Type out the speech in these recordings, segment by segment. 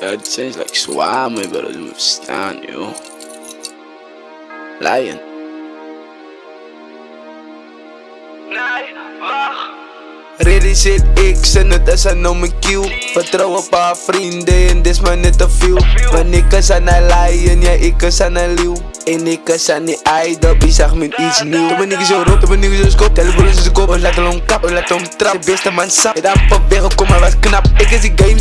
het zijn like zwaar, man, bro. Dat moet verstaan, joh. Lion. Nee, wacht. Realiseer ik ze net als een om mijn kiel Vertrouw op haar vrienden en dit is maar net te veel Want ik is aan een lion, ja ik is aan een leeuw En ik is aan die idol, die zag me iets nieuw Toen ben ik zo rot, toen ben ik zo skop Telefoon is zijn kop, we laten hem kap, we laten hem trap De beste man sap, het aan weg, kom maar wat knap Ik is die games,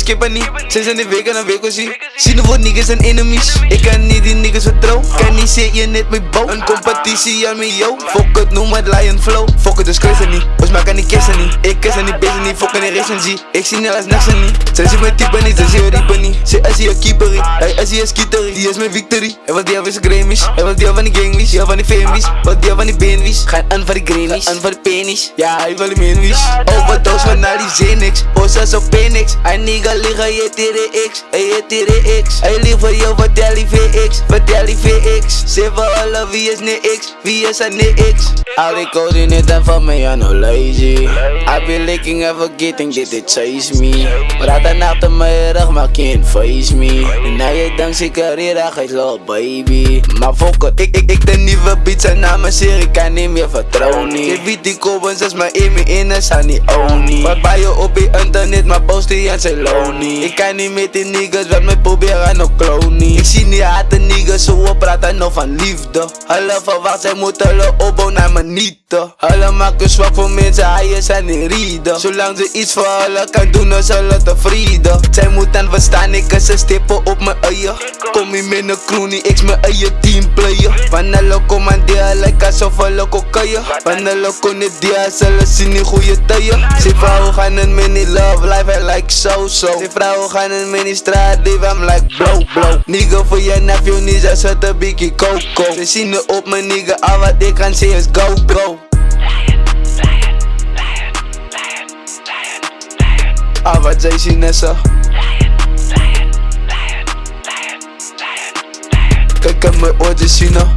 skippen niet Sinds in de week en een week was ie Zien voor niggas en enemies. Ik kan niet die niggas vertrouwen Kan niet zeggen je net met bouw. Een competitie aan me yo. Fuck het, noem het lion flow. Fuck het, dus kruisen niet. Ons maken die kissen niet. Ik kiss aan die bezig niet, fuck die recensie Ik zie niet als niks niet. Zij zien mijn type niet, zij zien je riepen niet. Zij is hier keeper Hij is hier skieter Die is mijn victory. Hij wil die van zijn Grammys. Hij wil die van die gangwies Ja van die famies Wat die van die beenwies Gaan aan voor die Grammys. Aan voor die penis. Ja hij wil die meenwies Overdose van naar die Xenix Bossas op Penix Hij nigga liggen je tere X. Hij je tere X. Hij lief voor jou vertel die VX Vertel die VX voor alle wie is niet X. Wie is er niet X? Al die coördinaten van mij ja no lazy. I be licking and forgetting that they chase me. Maar dat achter mijn rug can't face me. En na je dankzij carrière gaat lol baby. Maar it, ik, ik, ik de nieuwe beats en na mijn serie kan niet meer vertrouwen niet. Je weet die kobens is mijn Amy in en niet oni. Wat bij je op je internet maar posten je en zijn lonely Ik kan niet met die niggas wat mij proberen nog clownie Ik zie niet haten niggas zo op praten nog van liefde. Hulle verwacht zij moeten hulle opbouwen naar me niet Hulle maken zwak voor mensen, hij zijn niet rieden. Zolang ze iets voor hulle kan doen, is hulle tevreden Zij moeten verstaan, ik is een stippen op mijn eieren Kom hier met een crew, niet ik mijn eigen teamplayer Van hulle commanderen, lijkt alsof hulle kokeien Van hulle kunnen die hulle zien niet goede tijden. Ze vrouwen gaan in mini love life, like so so Ze vrouwen gaan in mini straat, live, I'm like blow blow Nigga voor je nephew, niet ze zet een bikkie coco Ze zien er op mijn nigga, al wat ik kan zien is go go Ah, wat zij zien is zo Kijk aan